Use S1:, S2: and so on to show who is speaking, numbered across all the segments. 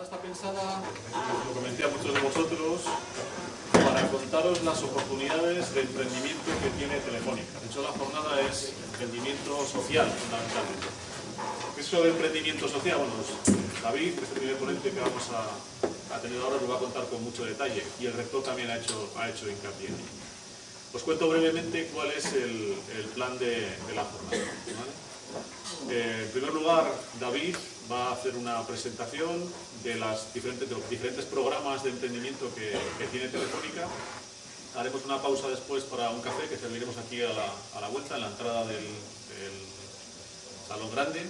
S1: jornada está pensada, lo comenté a muchos de vosotros, para contaros las oportunidades de emprendimiento que tiene Telefónica. De hecho, la jornada es emprendimiento social, fundamentalmente. ¿Qué es eso de emprendimiento social? Bueno, pues, David, que es el primer ponente que vamos a, tener ahora, lo va a contar con mucho detalle y el rector también ha hecho, ha hecho hincapié en ello. Os cuento brevemente cuál es el, plan de, la jornada. Eh, en primer lugar, David va a hacer una presentación de, las diferentes, los diferentes programas de emprendimiento que, tiene Telefónica. Haremos una pausa después para un café que serviremos aquí a la, vuelta, en la entrada del, salón grande.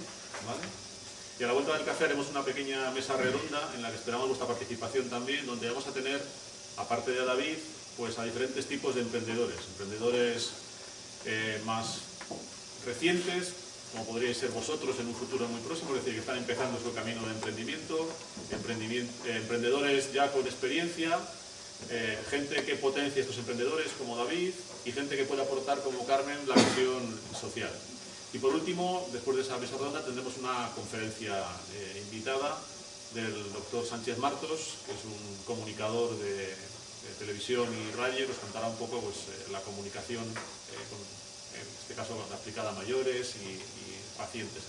S1: Y a la vuelta del café haremos una pequeña mesa redonda en la que esperamos vuestra participación también, donde vamos a tener, aparte de a David, pues a diferentes tipos de emprendedores, emprendedores eh, más recientes, como podríais ser vosotros en un futuro muy próximo, es decir, que están empezando su camino de emprendimiento, eh, emprendedores ya con experiencia, eh, gente que potencia estos emprendedores como David y gente que puede aportar como Carmen la visión social. Y por último, después de esa mesa redonda, tendremos una conferencia invitada del doctor Sánchez Martos, que es un comunicador de televisión y radio, nos contará un poco pues, eh, la comunicación, eh, en este caso aplicada a mayores y, pacientes.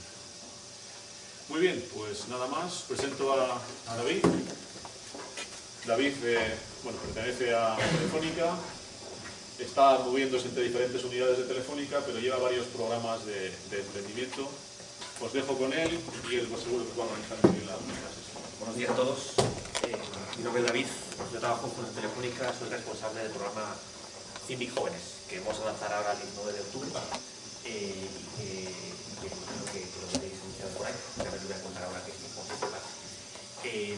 S1: Muy bien, pues nada más, presento a, David. David eh, bueno, pertenece a Telefónica, está moviéndose entre diferentes unidades de Telefónica, pero lleva varios programas de, emprendimiento. Os dejo con él y él pues, seguro que va a organizar bien la, sesión.
S2: Buenos días a todos. mi nombre es David, yo trabajo con Telefónica, soy responsable del programa CIMIC Jóvenes, que vamos a lanzar ahora el 19 de octubre eh, que, creo que, lo veréis iniciado por ahí, me lo voy a contar ahora que es eh,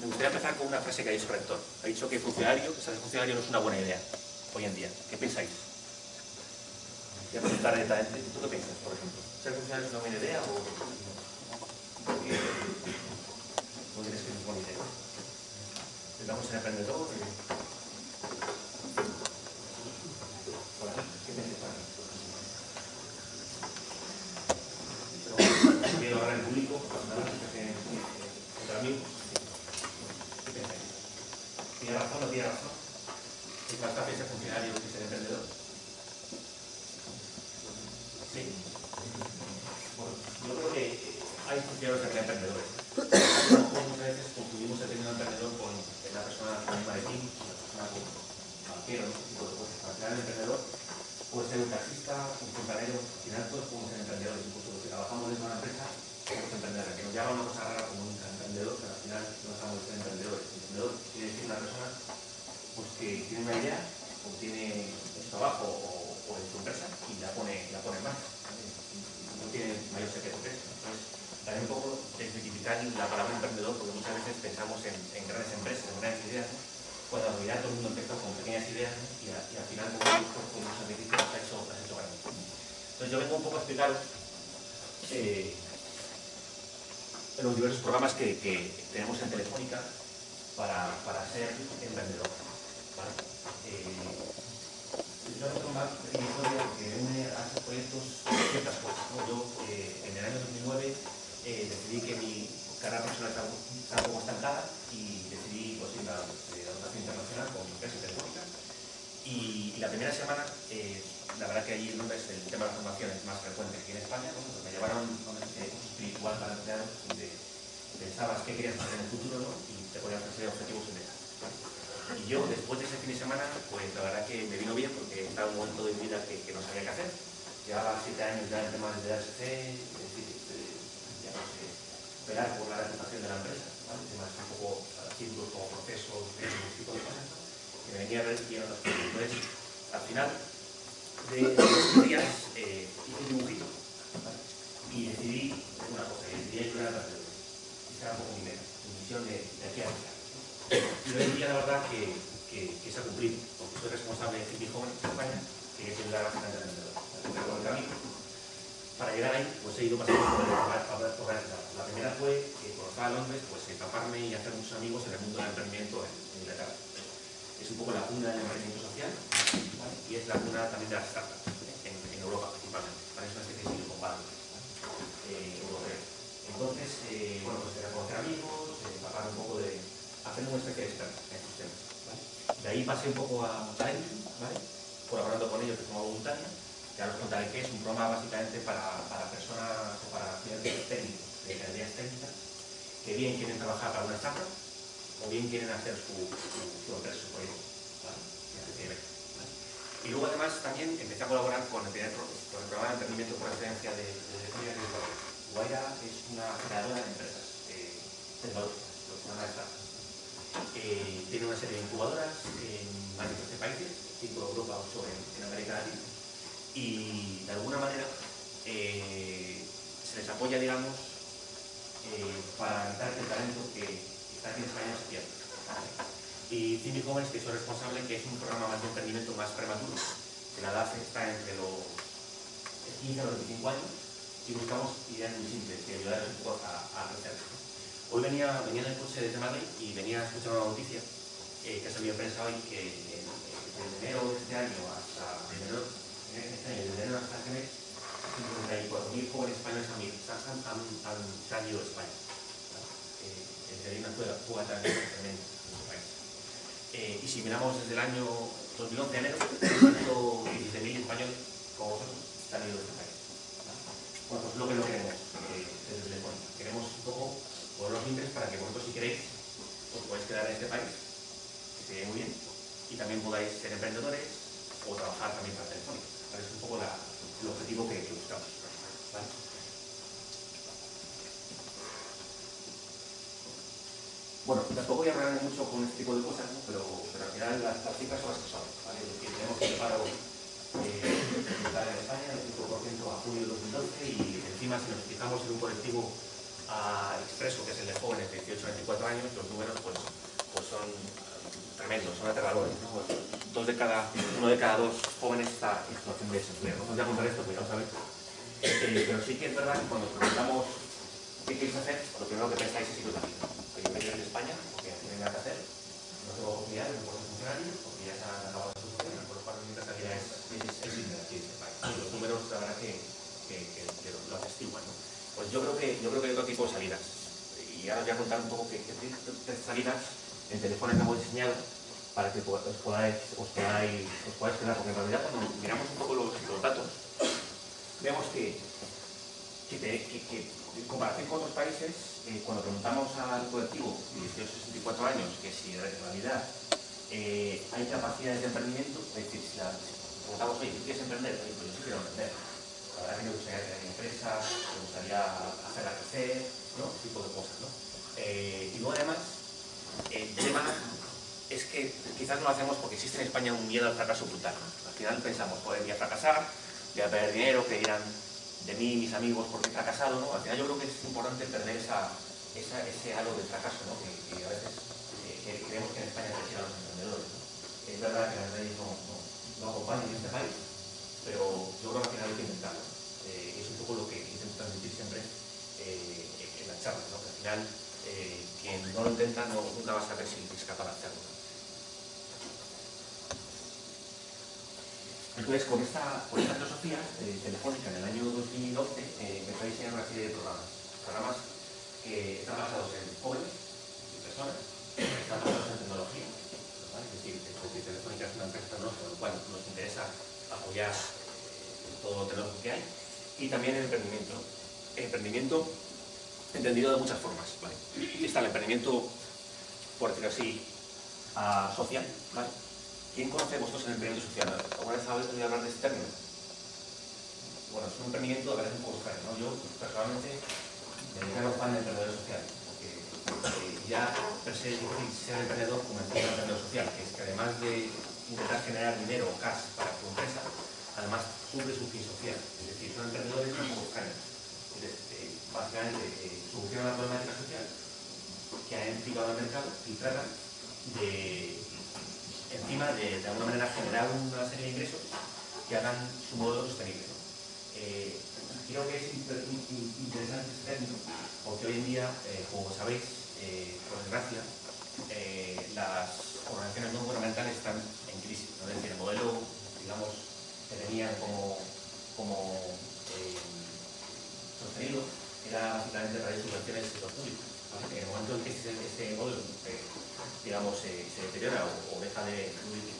S2: Me gustaría empezar con una frase que ha dicho el rector. Ha dicho que funcionario, que ser funcionario no es una buena idea hoy en día. ¿Qué pensáis? Voy a preguntar directamente. ¿Tú qué piensas, por ejemplo? ¿Ser funcionario es una buena idea o...? ¿No crees que es una buena idea? Estamos en emprendedor. Y... Hola, ¿qué me Pero quiero hablar en público, entre amigos. ¿Qué pensáis? ¿Tiene razón o no tiene razón? ¿Es más fácil ser funcionario que ser emprendedor? Sí. Bueno, yo creo que hay funcionarios que ser emprendedores. Muchas veces confundimos el término emprendedor con la persona con un maletín, la persona con banquero, ese tipo de cosas. Al final el emprendedor puede ser un taxista, un fontanero, al final todos podemos ser emprendedores, incluso los que trabajamos en una empresa somos emprendedores, que nos llama una cosa rara como un emprendedor, pero al final no dejamos de ser emprendedores. Emprendedor quiere decir una persona pues, que tiene una idea, o tiene en su trabajo o, o, en su empresa y la pone, la pone en marcha. No tiene mayor secreto que eso. Entonces, también un poco desmitificar la palabra emprendedor, porque muchas veces pensamos en, en grandes empresas, en grandes ideas, cuando en realidad todo el mundo empezó con pequeñas ideas y, al final con un con un sacrificio las ha hecho, has hecho grandes. Yo vengo un poco a explicaros eh, los diversos programas que, tenemos en Telefónica para, para ser emprendedor. ¿vale? Eh, yo voy a tomar una historia que une a estos proyectos ciertas cosas. ¿no? Yo eh, en el año 2009 eh, decidí que mi carrera profesional estaba, un poco estancada y decidí pues, ir a la educación internacional con mi empresa telefónica. Y, y, la primera semana, la verdad que allí en Londres el tema de la formación más frecuente que en España, ¿no? me llevaron a un espiritual para empleados donde pensabas qué querías hacer en el futuro ¿no? y te podían ofrecer objetivos y metas. Y yo, después de ese fin de semana, pues la verdad que me vino bien porque estaba un momento de mi vida que, que no sabía qué hacer. Llevaba siete años ya en temas de DHC, es decir, esperar por la reputación de la empresa, ¿vale? temas un poco ciclos como procesos, ese tipo de cosas, que me venía a ver y otras cosas. Entonces, al final de estos días eh, hice un dibujito y decidí una cosa, y decidí ayudar a la empresa. Esa era un poco mi meta, mi misión de, de aquí a allá. Y hoy en día, la verdad, que, que, que, se ha cumplido, porque soy responsable de City Joven en España, que es el la bastante emprendedor. Por el camino para llegar ahí, pues he ido pasando por, varias etapas. La primera fue que por estar a Londres, pues empaparme y hacer muchos amigos en el mundo del emprendimiento en, Inglaterra. Es un poco la cuna del emprendimiento social y es la cuna también de las startups en, Europa principalmente. ¿vale? Es una especie de Silicon Valley eh. Entonces, eh, bueno, pues era conocer amigos, eh, empapar un poco de, hacer una especie de experto en estos temas. De ahí pasé un poco a Talent, ¿vale? colaborando con ellos de forma voluntaria, ya os contaré que es un programa básicamente para, para personas o para estudiantes técnicos, de ingenierías técnicas, que bien quieren trabajar para una startup o bien quieren hacer su, su, su empresa, su proyecto. ¿vale? Y luego además también empecé a colaborar con el, con el programa de emprendimiento por excelencia de, de, de Guaira es una creadora de empresas eh, tecnológicas, lo que se llama. Eh, tiene una serie de incubadoras en 13 países, 5 en Europa, 8 en, en América Latina. Y de alguna manera eh, se les apoya, digamos, eh, para que el talento que está aquí en España pierda. Y Cimi Jóvenes, que soy responsable, que es un programa más de emprendimiento más prematuro, que la edad está entre los 15 a los 25 años, y buscamos ideas muy simples que ayudar un poco a, a crecer. Hoy venía, venía en el coche desde Madrid y venía a escuchar una noticia eh, que ha salido en prensa hoy que eh, desde enero de este año hasta enero, este año, desde enero hasta este mes, 54.000 jóvenes españoles han, han, han, han, se han ido de España. Eh, hay una también tremenda en este país. Eh, y si miramos desde el año 2011 a enero, 117.000 españoles como vosotros han ido de este país. Bueno, pues lo que no queremos eh, desde Telefónica. Queremos un poco poner los límites para que vosotros, si queréis, os podáis quedar en este país, que se muy bien, y también podáis ser emprendedores o trabajar también para Telefónica. Es un poco la, el objetivo que, que buscamos. Bueno, tampoco voy a hablar mucho con este tipo de cosas, pero, pero al final las, cifras son las que son. ¿vale? Es decir, tenemos un paro eh, en España del 5% a junio de 2012 y encima si nos fijamos en un colectivo a expreso, que es el de jóvenes de 18 a 24 años, los números pues, pues son tremendos, son aterradores. ¿no? Dos de cada, uno de cada dos jóvenes está en situación de desempleo. No a contar esto, porque ya lo. Eh, pero sí que es verdad que cuando preguntamos qué queréis hacer, lo primero que pensáis es iros a vida. Yo me en España porque no tienen nada que hacer, no tengo oportunidades, no puedo funcionar, porque ya se han acabado las soluciones, por lo cual es, es, aquí en este país. Y los números, la verdad, que, que, que, que lo atestiguan. ¿no? Pues yo creo, que, yo creo que hay otro tipo de salidas. Y ahora os voy a contar un poco qué salidas en teléfono que hemos diseñado para que os podáis, os podáis, os podáis quedar, porque en realidad cuando miramos un poco los, datos, vemos que, que, que, que en comparación con otros países, eh, cuando preguntamos al colectivo de 18 64 años que si en realidad eh, hay capacidades de emprendimiento, es decir, si, la, preguntamos, oye, ¿quieres emprender? Oye, pues yo sí quiero emprender. La verdad que me gustaría tener empresas, me gustaría hacerla crecer, ¿no? Ese tipo de cosas, ¿no? Eh, y luego además, el tema es que quizás no lo hacemos porque existe en España un miedo al fracaso brutal. Al final pensamos, joder, voy a fracasar, voy a perder dinero, que dirán de mí, mis amigos, porque he fracasado, ¿no? Al final yo creo que es importante perder esa, ese halo de fracaso, ¿no? Que, a veces eh, creemos que en España presionan los emprendedores. Es verdad que las leyes no, no, no acompañan en este país, pero yo creo que al final hay que intentarlo. Eh, es un poco lo que intento transmitir siempre eh, en las charlas, ¿no? Que al final quien no lo intenta no, nunca va a saber si es capaz de hacerlo. Entonces, con esta, con esta filosofía eh, telefónica en el año 2012 eh, empezó a diseñar una serie de programas. Programas que están basados en jóvenes y personas, que están basados en tecnología. Es decir, porque Telefónica es una empresa tecnológica, con lo cual nos interesa apoyar eh, todo lo tecnológico que hay. Y también el emprendimiento. El emprendimiento entendido de muchas formas. Está el emprendimiento, por decirlo así, uh, social. ¿Quién conoce vosotros el emprendimiento social? ¿Alguna vez habéis oído hablar de este término? Bueno, es un emprendimiento veces un poco extraño, ¿no? Yo, personalmente, me declaro fan del emprendedor social, porque eh, ya per se ser emprendedor como el emprendedor social, que es que además de intentar generar dinero o cash para tu empresa, además cumple su fin social. Es decir, son emprendedores extraños. Entonces, eh, básicamente, eh, solucionan la problemática social que ha implicado al mercado y tratan de encima de, de alguna manera generar una serie de ingresos que hagan su modo sostenible. Eh, creo que es inter, in, interesante este término porque hoy en día, eh, como sabéis, eh, por desgracia, las organizaciones no gubernamentales están en crisis. ¿no? Es decir, el modelo, digamos, que tenían como, como sostenido era básicamente a través de subvenciones del sector público. En el momento en que se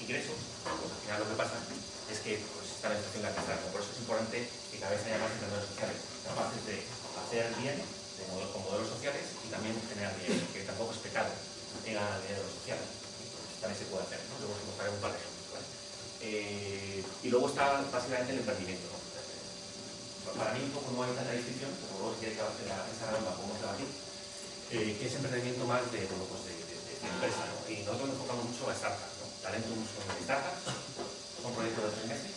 S2: ingresos, pues al final lo que pasa es que pues, está la situación la Por eso es importante que cada vez haya más emprendedores sociales capaces de hacer bien de modelos, con modelos sociales y también generar dinero, que tampoco es pecado ganar dinero social. También se puede hacer, ¿no? Luego os mostraré un par de ejemplos. ¿vale? Eh, y luego está básicamente el emprendimiento. ¿no? Para mí un poco no hay tanta distinción, pero luego si quieres que la esa ronda podemos debatir, eh, que es emprendimiento más de, bueno, pues de, Y nosotros nos enfocamos mucho a startups. ¿no? Talento son de startups, son proyectos de tres meses,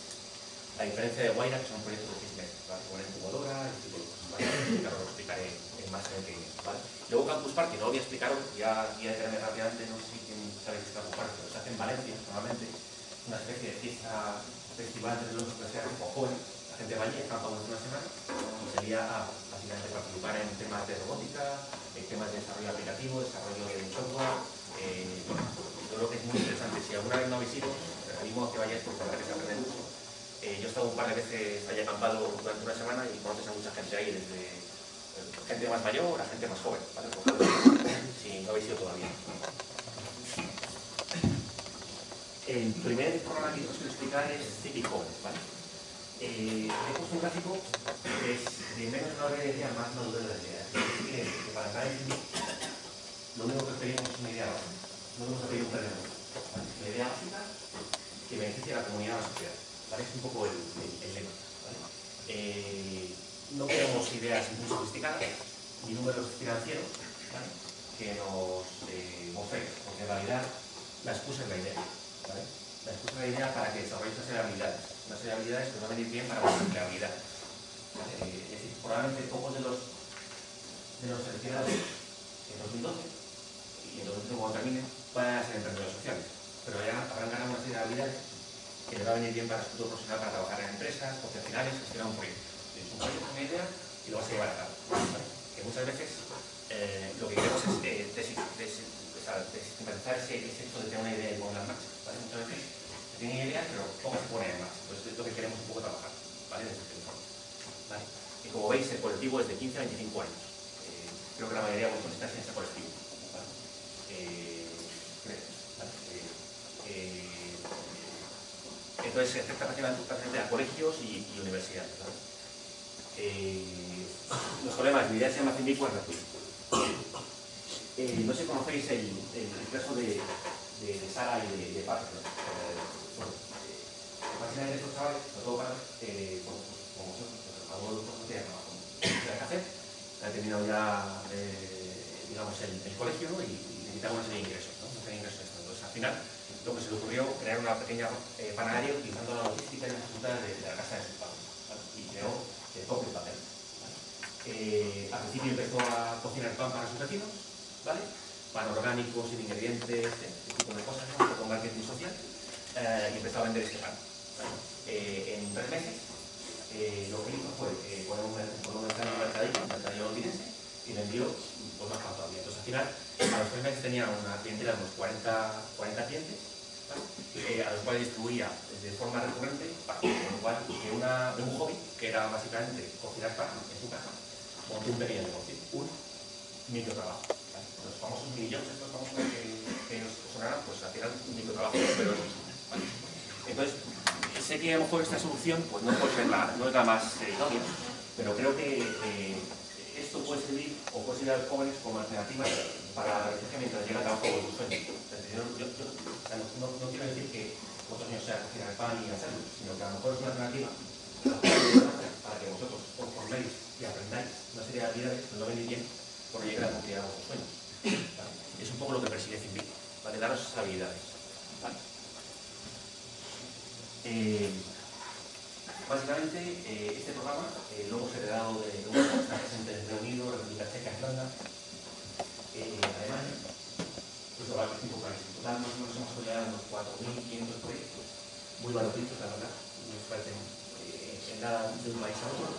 S2: a diferencia de Guaira, que son proyectos de seis meses, ¿vale? con incubadora, ese tipo lo explicaré en más en el ¿vale? Luego Campus Party, no lo voy a explicar, ya voy a detenerme rápidamente, no sé si quién sabe qué es Campus Party, pero se hace en Valencia, normalmente, una especie de fiesta festival de los que se hace tipo joven, la gente va allí, acampa una semana, y sería a, básicamente participar en temas de robótica, en temas de desarrollo aplicativo, desarrollo de software, eh, bueno, yo creo que es muy interesante. Si alguna vez no habéis ido, os animo a que vayáis porque la verdad que se aprende mucho. Eh, yo he estado un par de veces allí acampado durante una semana y conoces a mucha gente ahí, desde eh, gente más mayor a gente más joven, ¿vale? si no habéis ido todavía. El primer programa que os quiero explicar es City ¿vale? Eh, he puesto un gráfico que es de menos una idea más una duda de la idea. que para cada lo único que pedimos es una idea básica. No vamos a pedir un terreno. La idea básica que beneficie a la comunidad a la sociedad. ¿vale? Es un poco el, el, lema. Eh, no queremos ideas muy sofisticadas ni números financieros que nos eh, porque en realidad la excusa es la idea. La excusa es la idea para que desarrolléis una serie de habilidades. Una serie de habilidades que van a venir bien para vuestra empleabilidad. Eh, es decir, probablemente pocos de los, de los seleccionados en 2012 y en 2012 cuando terminen van a ser emprendedores sociales. Pero ya habrán ganado una serie de habilidades que les va a venir bien para su futuro profesional para trabajar en empresas, finales, gestionar un proyecto. Tienes un proyecto, una idea y lo vas a llevar a cabo. Que muchas veces eh, lo que queremos es eh, desestigmatizar ese, ese hecho de tener una idea y ponerla en marcha. Muchas veces tienen ideas, pero poco se pone en marcha. Entonces es lo que queremos un poco trabajar, ¿vale? Este. Y como veis, el colectivo es de 15 a 25 años. Eh, creo que la mayoría de vosotros estáis en ese colectivo. ¿vale? Eh, ¿vale? Eh, entonces, afecta prácticamente a colegios y, y universidades. Eh, los problemas, mi idea se llama Cindico. Eh, no sé si conocéis el, el, caso de, de, Sara y de, de. Eh, bueno, eh, básicamente estos chavales, sobre todo para, eh, bueno, pues, como vosotros, pues, algunos de vosotros tienen trabajo en café, han terminado ya, eh, digamos, el, el colegio ¿no? y, y necesitan una serie de ingresos, ¿no? una serie de ingresos. Entonces, al final, lo que se le ocurrió crear una pequeña eh, panadería utilizando la logística y las resultados de, la casa de sus padres. Y creó el propio papel. ¿vale? Eh, al principio empezó a cocinar pan para sus vecinos. Pan orgánico, sin ingredientes, este tipo de cosas, ¿no? con marketing social, eh, y empezó a vender ese pan. Eh, en tres meses, eh, lo que hizo fue poner un, un mercadillo, un mercadillo londinense, y vendió pues, más pan todavía. Entonces, al final, a los tres meses tenía una clientela de unos 40, 40 clientes, eh, a los cuales distribuía de forma recurrente con lo cual, de, un hobby, que era básicamente cocinar pan en su casa, montó un pequeño negocio, un microtrabajo. ¿vale? Los famosos millones, estos famosos que, que nos sonarán, pues al final un microtrabajo, pero es Entonces, sé que a lo mejor esta solución pues no, es la más eh, idónea, pero creo que eh, esto puede servir o puede servir a los jóvenes como alternativa para la resistencia mientras llega el trabajo de sus sueños. No, quiero decir que vosotros no sea cocinar el pan y hacerlo, sino que a lo mejor es una alternativa para que vosotros os forméis y aprendáis una serie de habilidades que no venís bien por llegar a cumplir a vuestros sueños. ¿vale? Es un poco lo que persigue Finbit, ¿vale? Daros esas habilidades. ¿vale? Eh, básicamente, eh, este programa eh, luego se ha heredado de una está presente en Reino Unido, República Checa, Irlanda, eh, Alemania, incluso varios cinco países. En total, más o menos hemos apoyado unos 4.500 proyectos, muy baratitos, la verdad, nos parecen eh, en nada de un país a otro.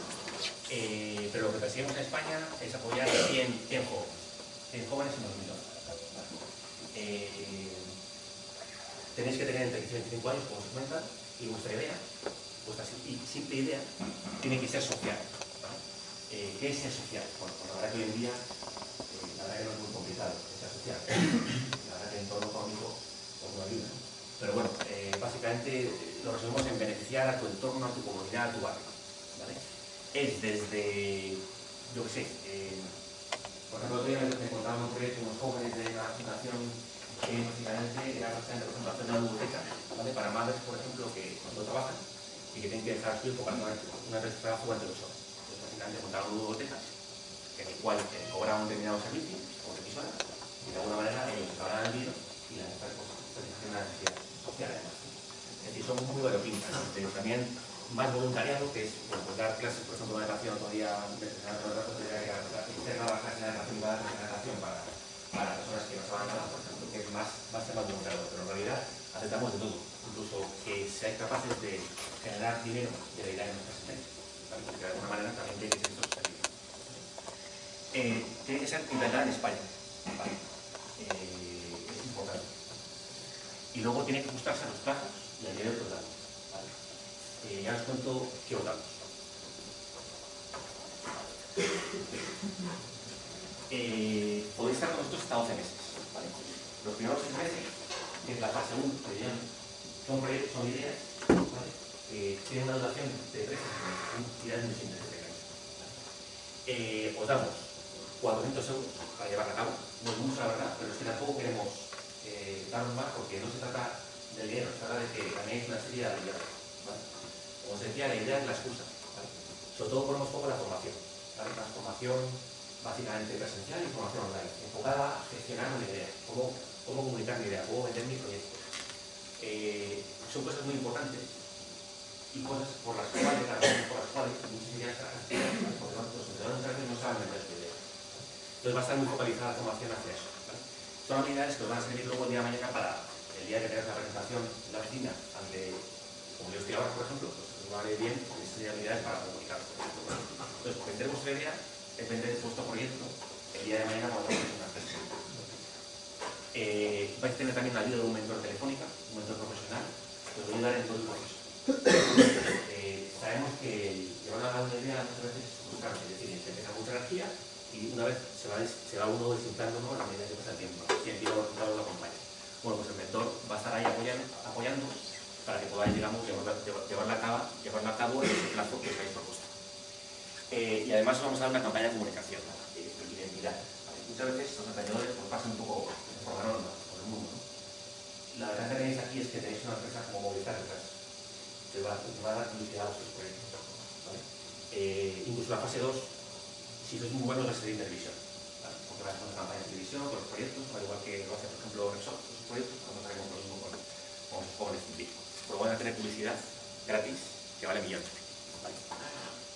S2: Eh, pero lo que perseguimos en España es apoyar 100, 100 jóvenes, 100 jóvenes en 2012. Eh, tenéis que tener entre 15 y 25 años, como se y vuestra idea, vuestra simple idea, tiene que ser social. Eh, ¿Qué es ser social? Bueno, pues la verdad que hoy en día, eh, la verdad que no es muy complicado, ser social. La verdad que en entorno económico pues no ayuda. Pero bueno, eh, básicamente lo resumimos en beneficiar a tu entorno, a tu comunidad, a tu barrio. ¿vale? Es desde, yo qué sé, eh, por ejemplo, otro día me encontraba un proyecto unos jóvenes de una fundación que básicamente era bastante, por ejemplo, hacer una biblioteca ¿vale? para madres, por ejemplo, que cuando trabajan y hijo para una, una vez de trabajo durante dos horas. Entonces, básicamente, montaron una biblioteca en el cual eh, cobraban un determinado servicio, como emisora, y de alguna manera ellos acabaran el dinero y la empresa pues, satisfacían una necesidad social además. Es decir, son muy variopintas. Pero también más voluntariado, que es bueno, pues dar clases, por ejemplo, de natación todavía hacer la clase de natación y va a dar natación para, para personas que no saben nada, por ejemplo, que es más, más tema voluntariado, pero en realidad aceptamos de todo, incluso que seáis capaces dinero de la idea de porque de alguna manera también tiene que ser. Eh, que ser en España, ¿vale? eh, es importante. Y luego tiene que ajustarse a los plazos y al nivel total. ¿vale? Eh, ya os cuento qué votamos. Eh, podéis estar con nosotros hasta 12 meses. ¿vale? Los primeros 6 meses, que es la fase 1, que llaman, son, proyectos, son ideas ¿vale? que tienen una duración de 3 meses, son ideas muy simples de eh, Os damos 400 euros para llevarla a cabo. No es mucho, la verdad, pero es que tampoco queremos eh, darnos más porque no se trata del dinero, se trata de que también es una serie de habilidades. ¿vale? Como os decía, la idea es la excusa. ¿vale? Sobre todo ponemos poco la formación. La transformación básicamente presencial y formación online, enfocada a gestionar una idea, cómo, cómo comunicar mi idea, cómo vender mi proyecto. Eh, son cosas muy importantes y cosas por las cuales, por las cuales muchas ideas gestionan, porque los emprendedores no saben vender su idea. Entonces va a estar muy focalizada la formación hacia eso. ¿vale? Son habilidades que os van a servir luego el día de mañana para el día que tengas la presentación en la oficina ante, como yo estoy ahora, por ejemplo, pues os va a ir bien con estas habilidades para comunicar. Entonces, vendremos vuestra idea, depende de vuestro proyecto, el día de mañana cuando tengáis una empresa. Eh, vais a tener también la ayuda de un mentor telefónica, un mentor profesional, que os va a ayudar en el. Eh, sabemos que llevar a una idea muchas veces es frustrante, es decir, se empieza mucha energía y una vez se va, se va uno desinflando ¿no? a medida que pasa el tiempo y el tiempo los resultados lo acompaña. Bueno, pues el mentor va a estar ahí apoyando, para que podáis, digamos, llevarla, llevarla, a cabo, llevarla a cabo en ese plazo que os habéis propuesto. Eh, y además os vamos a dar una campaña de comunicación, de, de identidad. Muchas veces los emprendedores pues, pasan un poco por la norma, por el mundo. ¿no? La verdad que tenéis aquí es que tenéis una empresa como Movilizar detrás, que va, va a dar publicidad a vuestros proyectos. incluso la fase 2, si sois muy buenos, va a ser de televisión. ¿vale? Porque vais a hacer campaña de televisión con los proyectos, al igual que lo hace, por ejemplo, Repsol, sus proyectos, cuando haremos lo mismo con, con los jóvenes científicos. Pero van a tener publicidad gratis que vale millones.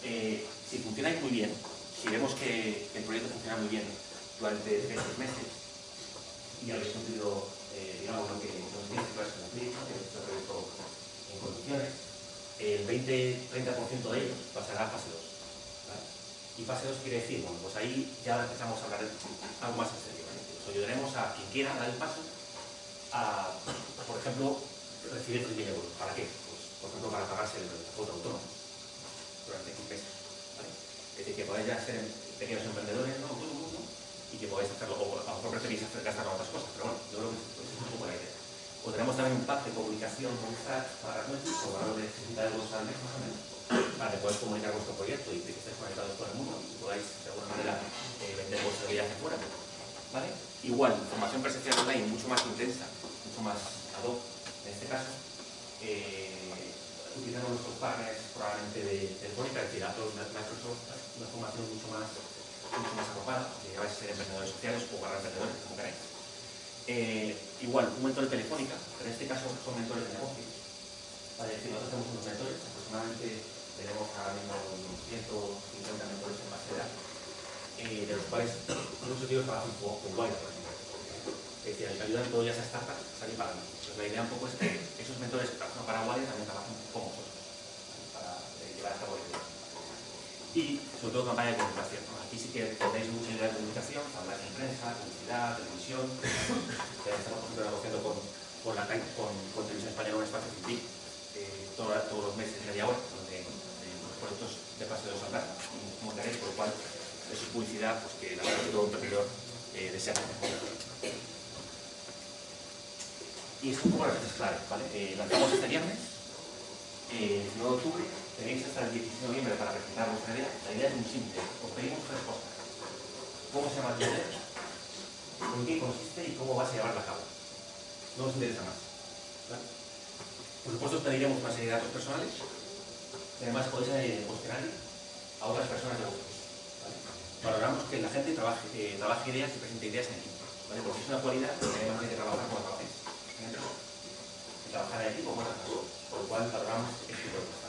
S2: Eh, si funcionáis muy bien, si vemos que el proyecto funciona muy bien durante estos meses y habéis cumplido, eh, digamos, lo que nos dice que cumplir, que hecho el proyecto en condiciones, el 20-30% de ellos pasará a fase 2. ¿vale? Y fase 2 quiere decir, bueno, pues ahí ya empezamos a hablar algo más en serio. ¿vale? Os ayudaremos a quien quiera dar el paso a, por ejemplo, recibir 3.000 euros. ¿Para qué? Pues, por ejemplo, para pagarse el cuota autónomo durante 15 meses. ¿vale? Es decir, que podáis ya ser pequeños emprendedores, ¿no? autónomos, ¿no? Y que podáis hacerlo, o a lo mejor preferís hacer gastar en otras cosas, pero bueno, yo creo que es un poco idea. O tenemos también un pack de comunicación con Strat para nuestros, con valor de 60 euros al mes más o menos, para que podáis comunicar vuestro proyecto y que estéis conectados con el mundo y podáis de alguna manera eh, vender vuestra vida hacia afuera. ¿Vale? Igual, formación presencial online mucho más intensa, mucho más ad hoc en este caso. Eh, utilizando nuestros partners probablemente de Telefónica, es decir, Microsoft, una formación mucho más, más arropada, que vais a ser emprendedores sociales o para emprendedores, como queráis. Eh, igual, un mentor de Telefónica, pero en este caso son mentores de negocios. Vale, es decir, nosotros tenemos unos mentores, aproximadamente tenemos ahora mismo unos 150 mentores en base de datos, eh, de los cuales muchos de ellos trabajan con, con Wire, por ejemplo. Es decir, ayudan todo ya a esa startup a salir para adelante. Entonces, la idea un poco es que esos mentores que trabajan para Wire también trabajan con vosotros, para eh, llevar a cabo el. Y sobre todo campaña de comunicación. ¿no? Aquí sí que tenéis mucha idea de comunicación, habláis en prensa, publicidad, televisión. Estamos por ejemplo negociando con, con, la, con, con Televisión Española un espacio científico eh, todo, todos los meses, media hora, donde eh, los proyectos de 2 saldrán, como queréis, por lo cual es publicidad pues, que la verdad que todo emprendedor eh, desea tener. Y es un poco las fechas claves, ¿vale? Eh, lanzamos este viernes, eh, el 9 de octubre, tenéis hasta el 16 de noviembre para presentar vuestra idea. La idea es muy simple, os pedimos tres cosas. ¿Cómo se llama tu idea? ¿En qué consiste y cómo vas a llevarla a cabo? No nos interesa más. Por supuesto, os pediremos una serie de datos personales. Además podéis el cuestionario a otras personas de vosotros. Valoramos que la gente trabaje, eh, trabaje ideas y presente ideas en equipo. ¿vale? Porque es una cualidad que además que trabajar como trabajáis. Trabajar en equipo personas. Por lo cual valoramos este tipo de cosas.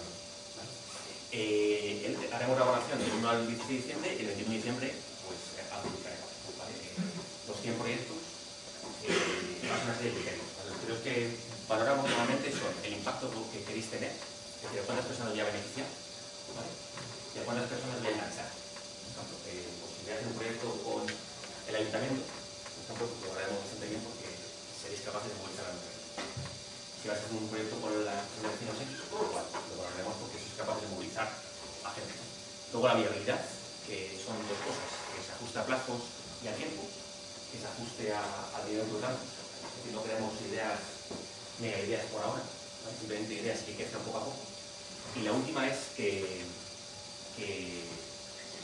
S2: Eh, haremos la evaluación del 1 al 16 de diciembre y el 21 de diciembre pues. ¿vale? Eh, los 100 proyectos eh, más una serie de criterios. Los criterios que valoramos normalmente son el impacto que queréis tener, es decir, cuántas personas voy a beneficiar ¿vale? y a cuántas personas voy a enganchar. Por ejemplo, eh, pues, si voy a hacer un proyecto con el ayuntamiento, por ejemplo, lo valoraremos bastante bien porque seréis capaces de movilizar a la mujer. Si vas a hacer un proyecto con la con los vecinos X, pues igual, lo valoraremos porque sois capaces de movilizar a gente. Luego la viabilidad, que son dos cosas, que se ajuste a plazos y a tiempo, que se ajuste a, al nivel brutal. Es decir, no queremos ideas, mega ideas por ahora, ¿vale? simplemente ideas que crezcan poco a poco. Y la última es que, que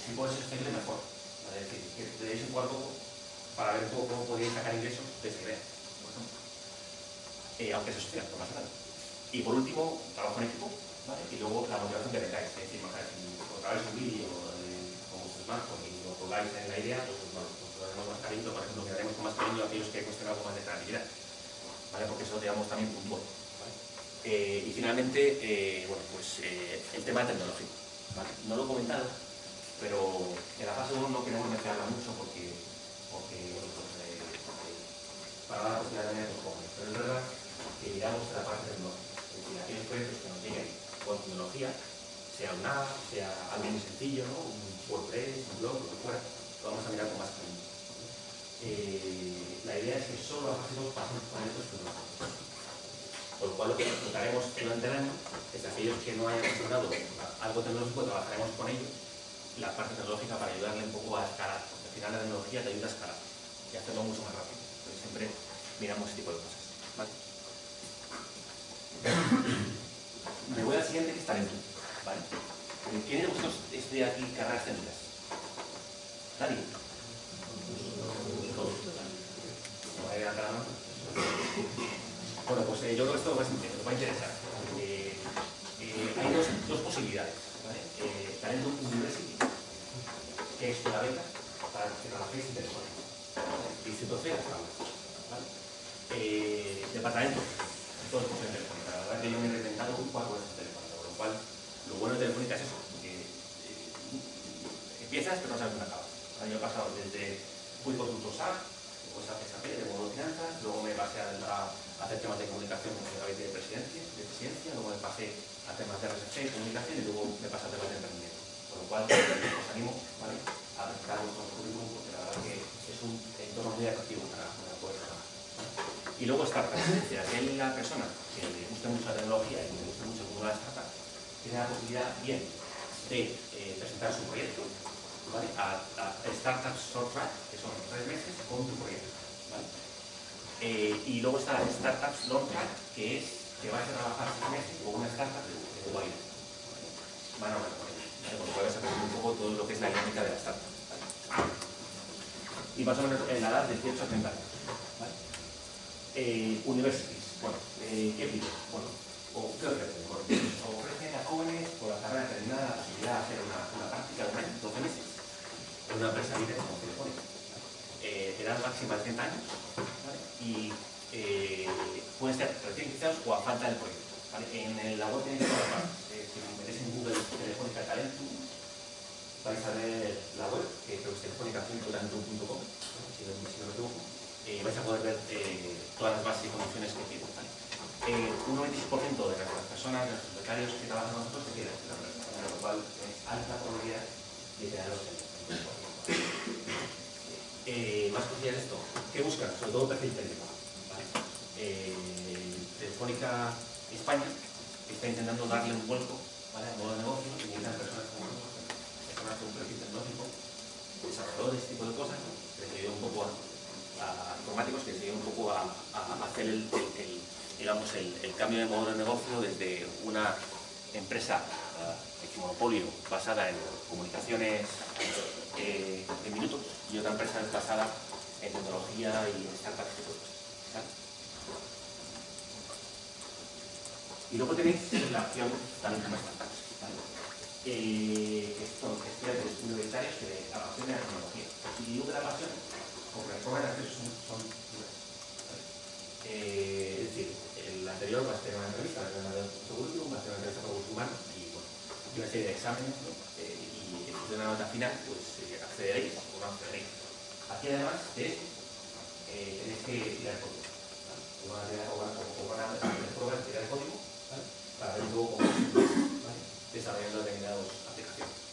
S2: si puede ser sostenible mejor. ¿vale? Es decir, que le deis un cuarto para ver un poco cómo podéis sacar ingresos de esa idea, por ejemplo. Eh, aunque se sostenga, no pasa nada. Y por último, trabajo en equipo, ¿vale? Y luego la motivación que tengáis. Es decir, bajar, si os grabáis un vídeo eh, con vuestros smartphones y lo colgáis en la idea, pues, bueno, pues lo haremos más cariño, por ejemplo, miraremos con más cariño a aquellos que cuesten algo más de creatividad, ¿vale? Porque eso lo digamos también puntual, ¿vale? Eh, y finalmente, eh, bueno, pues eh, el tema tecnológico, ¿vale? No lo he comentado, pero en la fase 1 no queremos mezclarla mucho porque, porque bueno, pues, eh, porque para dar la posibilidad también a los jóvenes, pero es verdad que miramos la parte tecnológica, es decir, aquellos proyectos que nos lleguen con tecnología, sea una app, sea algo muy sencillo, ¿no? un WordPress, un blog, lo que fuera, lo vamos a mirar con más cariño. Eh, la idea es que solo fase 2 pasen proyectos tecnológicos. Por lo cual lo que haremos durante el año es aquellos que no hayan gestionado algo tecnológico, trabajaremos con ellos la parte tecnológica para ayudarle un poco a escalar. Porque al final la tecnología te ayuda a escalar y hacerlo mucho más rápido. Siempre miramos ese tipo de cosas. Me voy al siguiente que es talento. ¿vale? Eh, ¿Quién de vosotros estudia aquí carreras técnicas? Nadie. Todos. Bueno, pues eh, yo creo que esto va a interesar. Eh, hay dos, dos posibilidades. ¿vale? Eh, Talento University, que es una beca para que trabajéis en. ¿vale? Instituto C. ¿vale? Eh, departamento, todo es de Telefónica. La verdad que yo me he reinventado cuatro veces Telefónica, con lo cual lo bueno de Telefónica es eso, que empiezas pero no sabes dónde acabas. El año pasado desde fui consultor SAP, después a SAP de modo finanzas, luego me pasé a, hacer temas de comunicación con gabinete de presidencia, de presidencia, luego me pasé a temas de RSC, comunicación y luego me pasé a temas de emprendimiento. Con lo cual os animo ¿vale? a presentar vuestro currículum porque la verdad que es un entorno muy atractivo para, para poder trabajar. Y luego startup, es decir, aquella persona que le guste mucho la tecnología y que le guste mucho el mundo de la tiene la posibilidad bien de eh, presentar su proyecto a, a Startups Short Track, que son tres meses con tu proyecto. Eh, y luego está Startups Long Track, que es que vais a trabajar seis meses con una startup de. ¿vale? Van a hablar con lo cual a aprender un poco todo lo que es la dinámica de la startup. Y más o menos en la edad de 18 a 30 años. Eh, universities, bueno, eh, ¿qué pide? Bueno, o ¿qué ofrecen? Ofrecen a jóvenes por la carrera terminada la posibilidad de hacer una, una práctica de un año, 12 meses, en una empresa líder como Telefónica. Eh, edad máxima de 30 años. Y eh, pueden ser recién iniciados o a falta del proyecto. En la web tenéis todas las si metéis en Google Telefónica Talento, vais a ver la web, que creo que es telefónica.talento.com, si, no, me equivoco. Eh, vais a poder ver eh, todas las bases y condiciones que piden. ¿vale? Eh, un 96% de las personas, de los becarios que trabajan con nosotros, se quedan en la con lo cual es alta probabilidad de quedaros en eh, más cosillas esto. ¿Qué buscan? Sobre todo perfil técnico. Eh, Telefónica España está intentando darle un vuelco ¿vale? al modo de negocio y necesitan personas como personas con un perfil tecnológico, desarrolladores, este tipo de cosas, que ayude un poco a, informáticos que enseñan un poco a, hacer el, digamos, el, cambio de modelo de negocio desde una empresa de monopolio basada en comunicaciones eh, en minutos y otra empresa basada en tecnología y en startups Y luego tenéis la opción también como startups, ¿vale? eh, que son estudiantes universitarios que les apasiona la tecnología. Y la pasión, las formas de acceso son, son eh, es decir, el anterior va a ser una entrevista, la de currículum, va a ser una entrevista con humanos y, bueno, y una serie de exámenes, eh, de la nota final, pues eh, accederéis o no accederéis. Aquí además de eh, tenéis que tirar código. ¿vale? Van a tirar, o van tirar código para ver luego cómo ¿vale? desarrollando determinadas aplicaciones.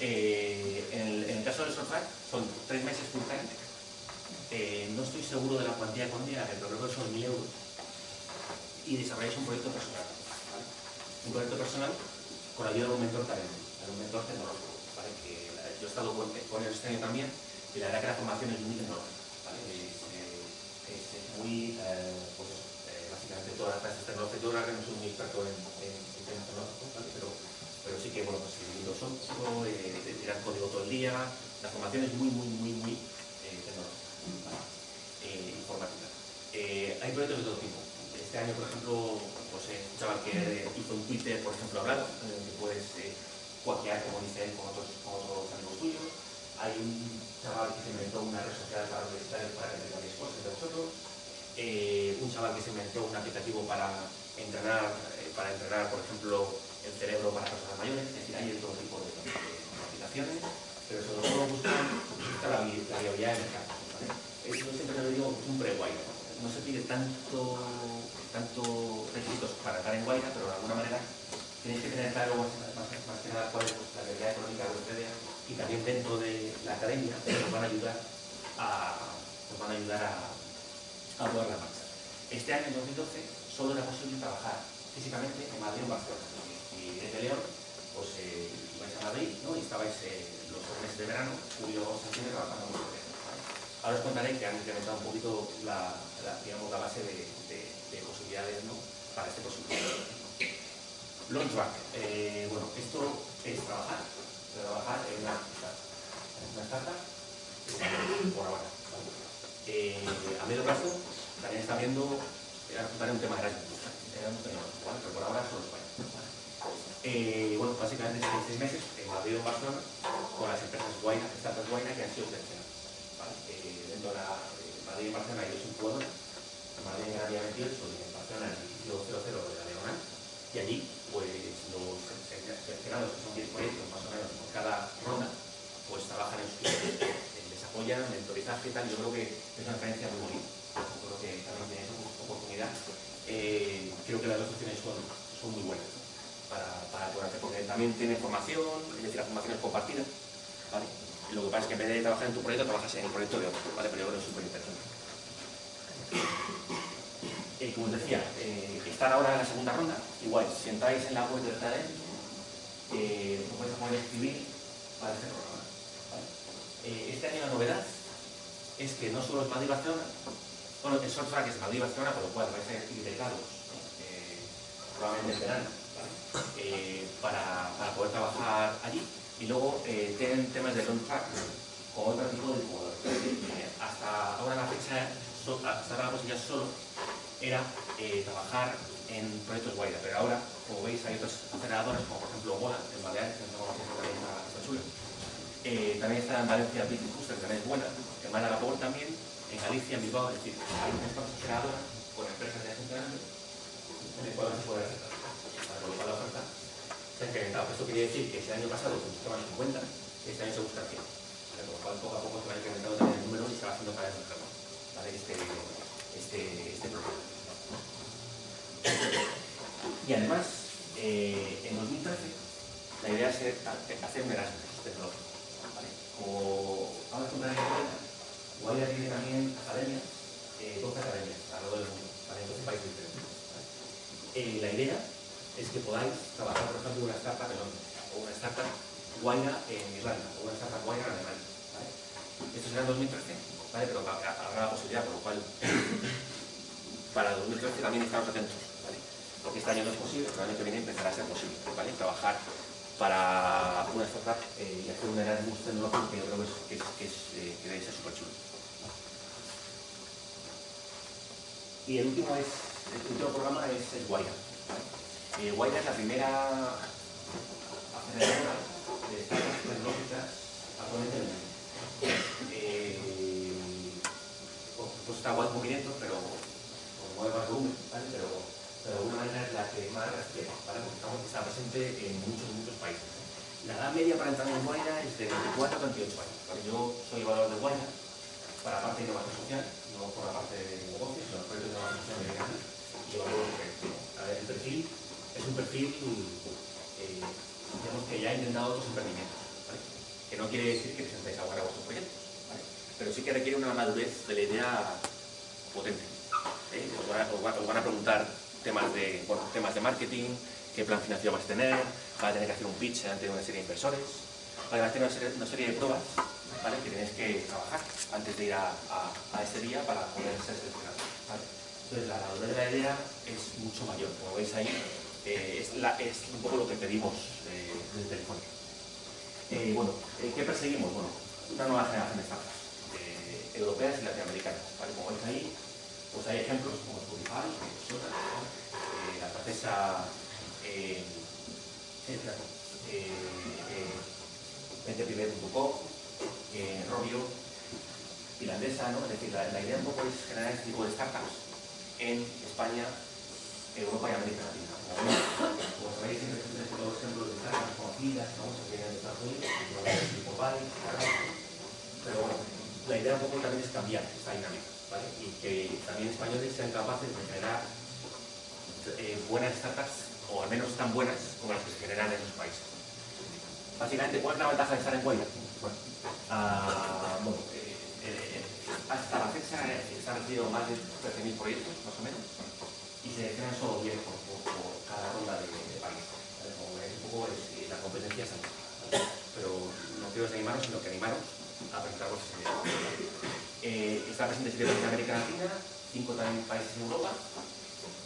S2: Eh, en, el, caso del software son tres meses full time. Eh, no estoy seguro de la cuantía económica, pero creo que son 1.000 euros. Y desarrolláis un proyecto personal. Un proyecto personal con la ayuda de un mentor talento, un mentor tecnológico. ¿vale? Que yo he estado con, con él este año también y la verdad que la formación es muy tecnológica. ¿vale? Es, eh, es, es, muy eh, pues, de todas las clases tecnológicas. Yo que no soy muy experto en, en, temas tecnológicos, ¿vale? pero, pero sí que, bueno, pues lo son, eh, tirar código todo el día, la formación es muy, muy, muy, muy eh, tecnológica, ¿vale? eh, informática. Eh, hay proyectos de todo tipo. Este año, por ejemplo, pues eh, un chaval que hizo un Twitter, por ejemplo, hablado, que puedes eh, cuaquear, como dice él, con otros, con otros amigos tuyos. Hay un chaval que se inventó una red social para universitarios para que tengáis cosas de vosotros eh, un chaval que se inventó un aplicativo para entrenar, eh, para entrenar, por ejemplo, el cerebro para personas mayores, es decir, hay todo tipo de, de, aplicaciones, pero sobre todo buscan la, viabilidad del mercado. ¿vale? Eso siempre lo digo, es un. No se pide tanto, tanto requisitos para estar en Guaira, pero de alguna manera tenéis que tener claro más, que nada cuál es la realidad económica de ustedes y también dentro de la academia nos van a ayudar a, nos van a, ayudar a a poder la marcha. Este año, en 2012, solo era posible trabajar físicamente en Madrid o Barcelona. Y desde León, pues eh, ibais a Madrid ¿no? y estabais eh, los meses de verano, julio, septiembre, trabajando en Madrid. Ahora os contaré que han incrementado un poquito la, digamos, la base de, de, de posibilidades ¿no? para este posible. Launchback. Eh, bueno, esto es trabajar, trabajar en una startup. Una startup, por ahora. Eh, a medio plazo también está viendo, ahora un tema de Erasmus, ¿vale? pero por ahora solo España. Eh, bueno, básicamente seis, meses en Madrid o en Barcelona con las empresas Guaina, startups Guaina que han sido seleccionadas. Eh, dentro de la, eh, Madrid y Barcelona hay dos incubadoras, en Madrid en área 28 y en Barcelona en el edificio 00 de la Leonal, y allí pues los seleccionados, que son 10 proyectos más o menos por cada ronda, pues trabajan en sus apoyan, mentorizaje y tal, yo creo que es una experiencia muy bonita. Yo creo que también tenéis oportunidad. Eh, creo que las dos opciones son, son muy buenas para, para poder hacer, porque también tiene formación, es decir, la formación es compartida, lo que pasa es que en vez de trabajar en tu proyecto, trabajas en el proyecto de otro, ¿vale? Pero yo creo que es súper interesante. Eh, como os decía, eh, estar ahora en la segunda ronda, igual, si entráis en la web del talent, eh, os escribir para este programa eh, este año la novedad es que no solo es Madrid Barcelona, bueno, el que es Madrid Barcelona, por lo cual vais a ir integrados, eh, probablemente en verano, ¿vale? para, poder trabajar allí. Y luego tienen temas de long track con otro tipo de jugadores. Hasta ahora la fecha, hasta ahora la posibilidad solo era eh, trabajar en proyectos Guaira, pero ahora, como veis, hay otras aceleradoras, como por ejemplo Gola, en Baleares, que no también está, chulo eh, también está en Valencia Business Booster, que también es buena. En Málaga Power también, en Galicia, en Bilbao, es decir, hay estas generadoras con empresas de funcionando en el cual se puede aceptar. Para colocar la oferta se ha incrementado. Esto quiere decir que si el año pasado se buscaban 50, este año se busca 100. Con lo cual, poco a poco se va incrementando también el número y se va haciendo cada vez más ¿vale? este, este, este programa. Y además, eh, en 2013, la idea es hacer un Erasmus tecnológico como vamos a contar en cuenta, Guaira tiene también academias, eh, 12 academias alrededor del mundo, ¿vale? en 12 países diferentes. ¿vale? Eh, la idea es que podáis trabajar, por ejemplo, una startup en Londres, o una startup Guaira en Irlanda, o una startup Guaira en Alemania. ¿vale? Esto será en 2013, ¿vale? Pero habrá la posibilidad, por lo cual para 2013 también estamos atentos, ¿vale? Porque este año no es posible, pero el año que viene empezará a ser posible, ¿vale? Trabajar para una startup eh, y hacer un Erasmus tecnológico que yo creo que, es, es, eh, que debe ser súper chulo. Y el último, es, el último programa es, es Guaira. Eh, Guaira es la primera está Guaira 500, pero con mueve más volumen, ¿vale? Pero, pero de alguna manera es la que más refiere, ¿vale? Porque estamos, está presente en muchos, muchos países. La edad media para entrar en Guaira es de 24 a 28 años. ¿vale? Yo soy evaluador de Guaira para la parte de innovación social, no por la parte de negocios, la parte de innovación social y evalúo el proyecto. A ver, el perfil es un perfil, eh, digamos que ya ha intentado otros emprendimientos, ¿vale? Que no quiere decir que presentéis ahora vuestros proyectos, ¿vale? Pero sí que requiere una madurez de la idea potente. ¿eh? Os, van a, os, van, a, preguntar temas de, bueno, temas de marketing, qué plan financiero vas a tener, vas a tener que hacer un pitch ante una serie de inversores, vas a tener una serie, una serie de pruebas ¿vale? que tenéis que trabajar antes de ir a, a, a día para poder ser seleccionados. ¿vale? Entonces la madurez de la idea es mucho mayor, como veis ahí, eh, es, la, es, un poco lo que pedimos eh, desde Telefónica. Eh, bueno, ¿qué perseguimos? Bueno, una nueva generación de startups europeas y latinoamericanas. ¿vale? Como veis ahí, pues hay ejemplos como Spotify, eh, la francesa eh, eh, venteprimer.com, eh, Robio, finlandesa, ¿no? Es decir, la, la, idea un poco es generar este tipo de startups en España, Europa y América Latina. Como sabéis, siempre se todos los ejemplos de startups conocidas, ¿no? Se vienen de Estados Unidos, tipo Valley, pero bueno, la idea un poco también es cambiar esta dinámica, Y que también españoles sean capaces de generar eh, buenas startups, o al menos tan buenas como las que se generan en sus países. Básicamente, ¿cuál es la ventaja de estar en Guaira? Bueno, bueno eh, eh, hasta la fecha se han recibido más de 13.000 proyectos, más o menos, y se seleccionan solo 10 por, por, cada ronda de, de país. ¿vale? Como veis, un poco la competencia es alta. Pero no quiero desanimaros, sino que animaros a presentar vuestras ideas. Eh, está presente en América Latina, cinco también países en Europa,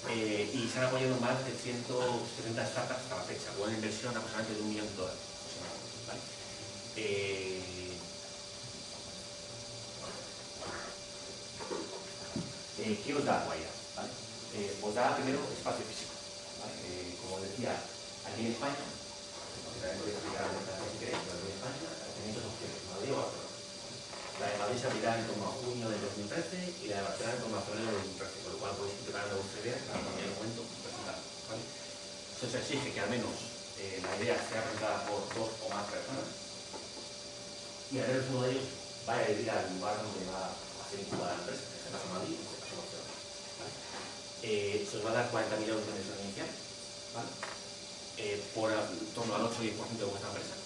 S2: eh, y se han apoyado más de 170 startups hasta la fecha, con una inversión aproximadamente de un millón de dólares. ¿vale? Eh, eh, ¿Qué os da Guaira? ¿vale? Eh, os da primero espacio físico. ¿vale? Eh, como decía, aquí en España, también podéis explicar si queréis, pero aquí en España tenéis dos opciones, Madrid o Barcelona. La de Madrid se abrirá en torno a junio del 2013 y la de Barcelona en torno a febrero del 2013, con lo cual podéis preparar vuestra idea para cualquier momento presentar. ¿vale? Eso se exige que al menos eh, la idea sea presentada por dos o más personas y al menos uno de ellos vaya a vivir al lugar donde va a ser incubada la empresa, en este caso Madrid, en este caso Barcelona. ¿vale? Eh, se os va a dar 40.000 euros de inversión inicial, ¿vale? Eh, por torno al 8 o 10% de vuestra empresa.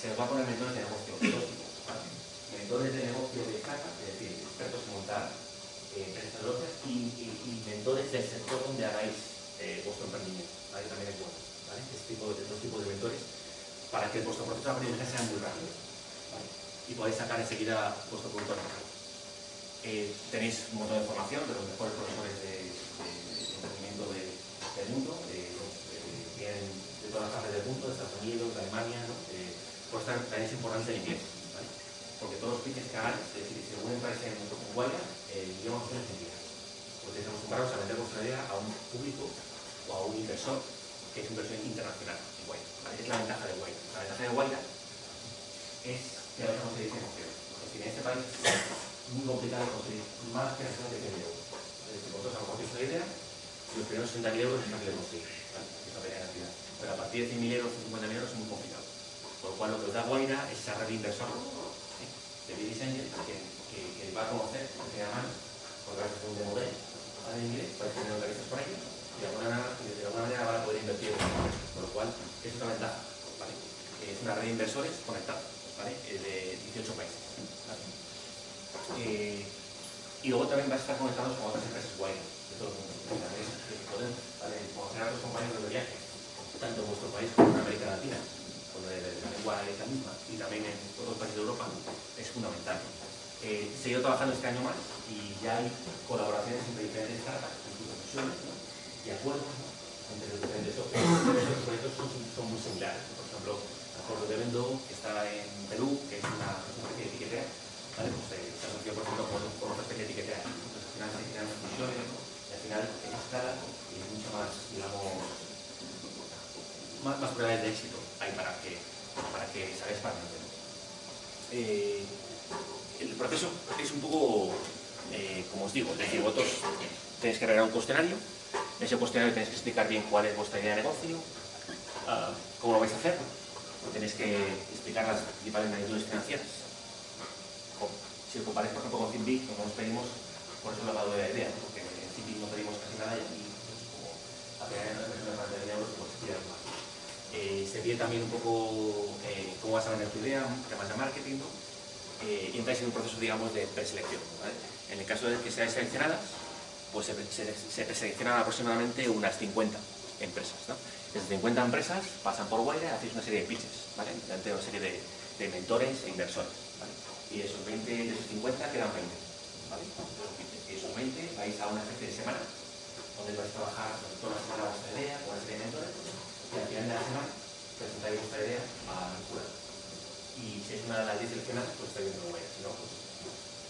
S2: Se os va a poner mentores de negocio, dos tipos. ¿vale? Mentores de negocio de startup, es decir, expertos en montar eh, y, y, y, mentores del sector donde hagáis eh, vuestro emprendimiento. ¿vale? También es bueno. ¿vale? Este tipo de, dos tipos de mentores para que vuestro proceso de aprendizaje sea muy rápido. ¿vale? Y podáis sacar enseguida vuestro producto al mercado. Eh, tenéis un montón de formación de los mejores profesores de, de, de emprendimiento de, del mundo, de, de todas las partes del mundo, de Estados Unidos, de Alemania, ¿no? Por eso también es importante el inglés, ¿vale? Porque todos los pitches que hagáis, es decir, si alguna empresa en Guaya, el idioma opción es inglés. Porque estamos acostumbrados a vender vuestra idea a un público o a un inversor que es inversión internacional en Guaya. ¿vale? Es la ventaja de Guaya. La ventaja de Guaya es que a conseguir financiación. Es decir, en este país es muy complicado conseguir más financiación de 100.000 euros. Es decir, vosotros tenéis una idea y los primeros 60.000 euros es fácil de conseguir. ¿vale? Pequeña cantidad. Pero a partir de 100.000 euros, 50.000 euros es muy complicado. Por lo cual lo que os da Guaira es esa red de inversor ¿sí? de Business Angel que, que, que, va a conocer de primera mano, porque gracias a un demo de en inglés, vais a tener entrevistas con ellos y de alguna, de alguna manera van a poder invertir en. Por lo cual, es una ventaja. ¿vale? Es una red de inversores conectados ¿vale? de 18 países. Eh, y luego también vais a estar conectados con otras empresas Guaira de todo el mundo. Que ¿vale? conocer a otros compañeros de viaje, tanto en vuestro país como en América Latina sobre la lengua esta misma y también en otros países de Europa, es fundamental. Eh, seguido trabajando este año más y ya hay colaboraciones entre diferentes startups, instituciones ¿no? y acuerdos entre los diferentes Los proyectos son, muy similares. Por ejemplo, el Acuerdo de Vendo, que está en Perú, que es una, especie de etiquetea, ¿vale? pues, eh, se asoció por ejemplo con, con otra especie de etiquetea. Entonces pues, al final se generan discusiones y al final es escala y es mucho más, digamos, más, más de éxito hay para que, para que se para eh, el proceso es un poco, eh, como os digo, es decir, vosotros tenéis que arreglar un cuestionario, en ese cuestionario tenéis que explicar bien cuál es vuestra idea de negocio, cómo lo vais a hacer, tenéis que explicar las principales magnitudes financieras. Si os comparáis, por ejemplo, con Finbic, como nos pedimos, por eso he hablado de la idea, porque en Finbic no pedimos casi nada y aquí, pues, como a en la de euros, pues se más. Eh, se pide también un poco eh, cómo vas a vender tu idea, temas de marketing, ¿no? eh, y entráis en un proceso, digamos, de preselección. ¿vale? En el caso de que seáis seleccionadas, pues se, se, se preseleccionan aproximadamente unas 50 empresas. ¿no? Esas 50 empresas pasan por Wire y hacéis una serie de pitches, ¿vale? Delante de una serie de, de mentores e inversores. ¿vale? Y esos 20, de esos 50 quedan 20. ¿vale? Y esos 20 vais a una especie de semana, donde vais a trabajar toda la semana vuestra idea con una serie de mentores, y al final de la semana presentáis vuestra idea al jurado y si es una de las 10 seleccionadas, pues está bien que lo vaya, si no, pues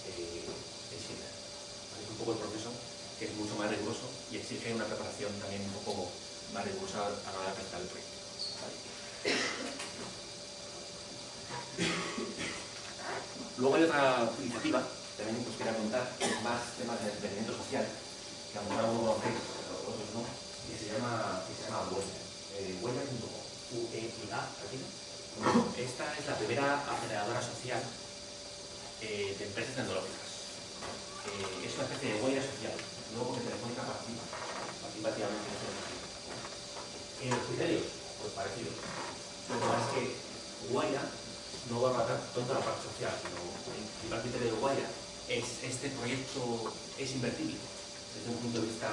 S2: eh, es Es un poco el proceso que es mucho más riguroso y exige una preparación también un poco más rigurosa a la hora de presentar el proyecto. Luego hay otra iniciativa, también os quería contar, que es más temas de emprendimiento social, que a lo mejor algunos conocéis, otros no, que se llama, que se llama eh, U-E-I-A, esta es la primera aceleradora social eh, de empresas tecnológicas. Eh, es una especie de huella social, luego que Telefónica participa, participa activamente en este En los criterios, pues parecidos. Lo que pasa es que Guaya no va a matar toda la parte social, sino el principal criterio de Guaya es este proyecto es invertible desde un punto de vista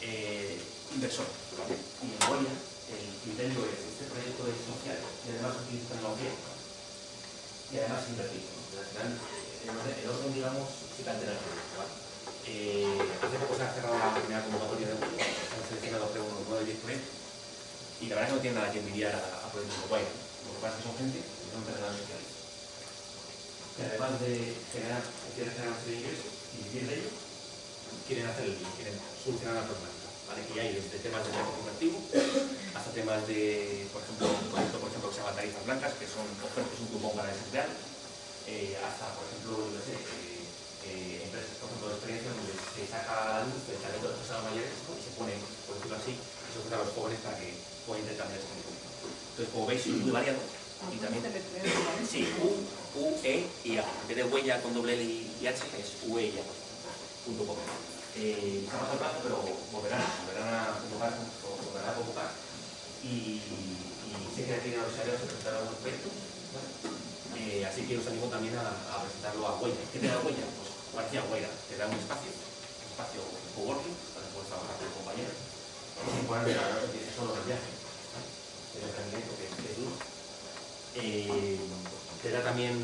S2: eh, inversor. ¿vale? Y en Guaya el criterio es este proyecto es social y además utiliza tecnología y además invertir. Al final, el orden, digamos, que altera el proyecto. ¿vale? Eh, hace poco se ha cerrado la primera convocatoria de Google, se han seleccionado creo unos 9 o 10 proyectos y la verdad es que no tiene nada que envidiar a, a proyectos de Guay. Lo que pasa es que son gente que son emprendedores sociales. Que además de generar, quieren generar una serie de ingresos y vivir de ello, quieren hacer el bien, quieren solucionar la problemática. ¿Vale? Y hay desde temas de marketing activo hasta temas de, por ejemplo, un proyecto por ejemplo, que se llama Tarifas Blancas, que son ofertas, un cupón para desemplear, eh, hasta, por ejemplo, no sé, eh, eh, empresas, por ejemplo, de experiencia donde se saca a la luz el talento de las personas mayores y se pone, por decirlo así, se ofrece a los jóvenes para que puedan intercambiar ese tipo. Entonces, como veis, es muy variado. Y también, sí, U, U, E y A. En vez de huella con doble L y H, es U, E y A. Punto com eh, pasado el plazo, pero volverán, volverán a convocar, volverán a convocar y, sé que aquí en los áreas se presentarán algunos proyectos, ¿vale? eh, así que os animo también a, presentarlo a Huella. ¿Qué te da Huella? Pues parecía Huella, te da un espacio, un espacio coworking, para que puedas trabajar con compañeros, y sin poner de solo el viaje, ¿vale? el emprendimiento que, que es duro. Eh, te da también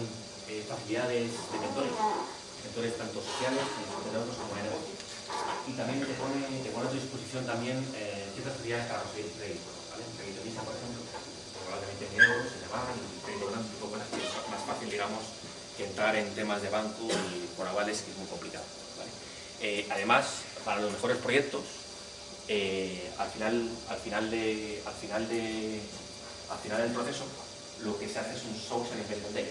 S2: eh, facilidades de mentores, mentores tanto sociales, como de negocio y también te pone, te pone a tu disposición también eh, ciertas facilidades para conseguir crédito. ¿vale? Un crédito MISA, por ejemplo, probablemente en euros, se te va, y crédito grande, tipo cosas que es más fácil, digamos, que entrar en temas de banco y con avales, que es muy complicado. Eh, además, para los mejores proyectos, eh, al, final, al, final de, al, final de, al final del proceso, lo que se hace es un social investment day,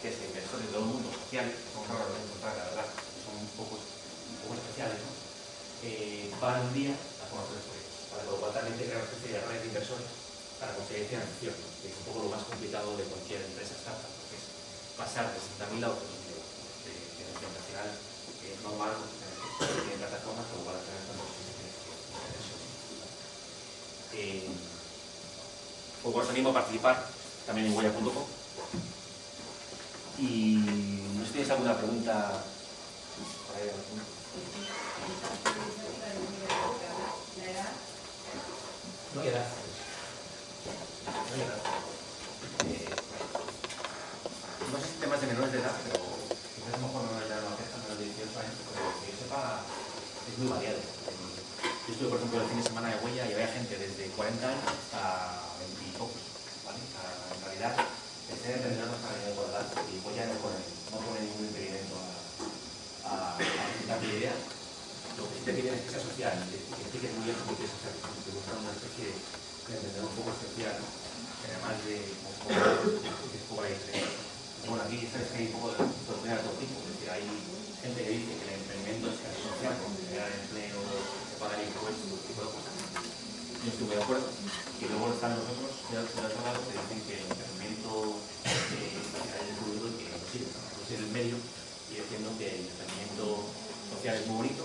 S2: que es que inversores de todo el mundo, sociales, que son raros de encontrar, la verdad, son un poco, un poco especiales, ¿no? Eh, van un día a conocer proyectos. Para lo cual también te crea una especie de red de inversores para conseguir financiación, que es un poco lo más complicado de cualquier empresa startup, porque es pasar de 60.000 a otros de financiación, que es normal en plataformas como para tener tantos. Eh, pues os animo a participar también en huella.com y no sé si tenéis alguna pregunta no queda. No queda. Eh, no sé si temas de menores de edad, pero quizás a lo mejor menores de edad no afectan a los 18 años, pero que yo sepa, es muy variado. Yo estuve, por ejemplo, el fin de semana de huella y había gente desde 40 años hasta 20 y pocos. en realidad, estén determinados para el de edad y huella no pone, ningún impedimento a a, a mi idea. Lo que sí te piden es que sea social que que expliques muy bien lo que quieres hacer. Que una especie de emprendedor un poco especial, además de poco ahí, bueno, aquí sabes que hay un poco de oportunidad de todo tipo, es decir, hay gente que dice que el emprendimiento es casi social porque generar empleo, se pagan impuestos, ese tipo de cosas. Yo estoy muy de acuerdo. Y luego están los otros, de otro lado, que dicen que el emprendimiento eh, es descubierto y que no sirve, no es el medio, y diciendo que el emprendimiento social es muy bonito,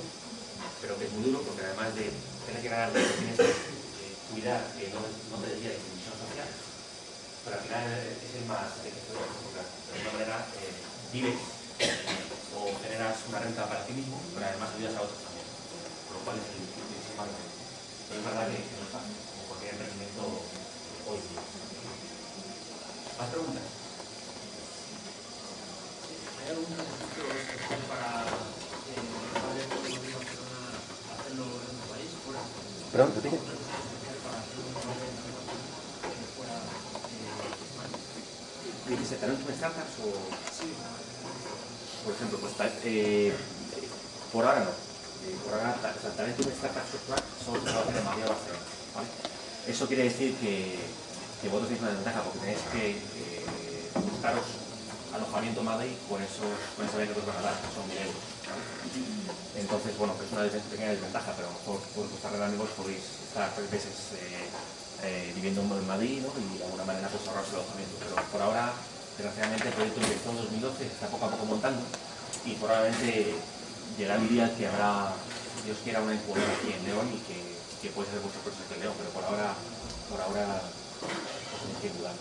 S2: pero que es muy duro porque además de tener que ganar tienes que eh, cuidar que no, no te desvíes de misión social, pero al final es el más enriquecedor, porque de alguna manera eh, vives o generas una renta para ti mismo, pero además ayudas a otros también, por lo cual es el. Pero es verdad que, que no es fácil, como cualquier emprendimiento hoy día. ¿Más preguntas?
S3: ¿Hay algún beneficio especial para eh, padres que no vivan en Barcelona hacerlo en otro país? Fuera.
S2: Perdón,
S3: ¿Algún beneficio especial para hacerlo en otro país eh, fuera de España?
S2: ¿Dices talento en startups o...?
S3: Sí,
S2: Por ejemplo, pues ta- eh, por ahora no. Eh, por ahora, o sea, talento en startups software solo se va a hacer en Madrid o Barcelona. ¿vale? Eso quiere decir que, que vosotros tenéis una ventaja porque tenéis que eh, buscaros alojamiento en Madrid con, esos, con esa beca que os van a dar, que son 1.000 euros. ¿vale? Entonces, bueno, es una pequeña desventaja, pero a lo mejor por vuestra red de amigos podéis estar tres eh, viviendo en Madrid ¿no? y de alguna manera pues ahorraros el alojamiento. Pero por ahora, desgraciadamente, el proyecto empezó en 2012, se está poco a poco montando y probablemente llegará el día que habrá, Dios quiera, una incubadora aquí en León y que, que puede ser proceso aquí en León, pero por ahora, por ahora, os tenéis que dudar.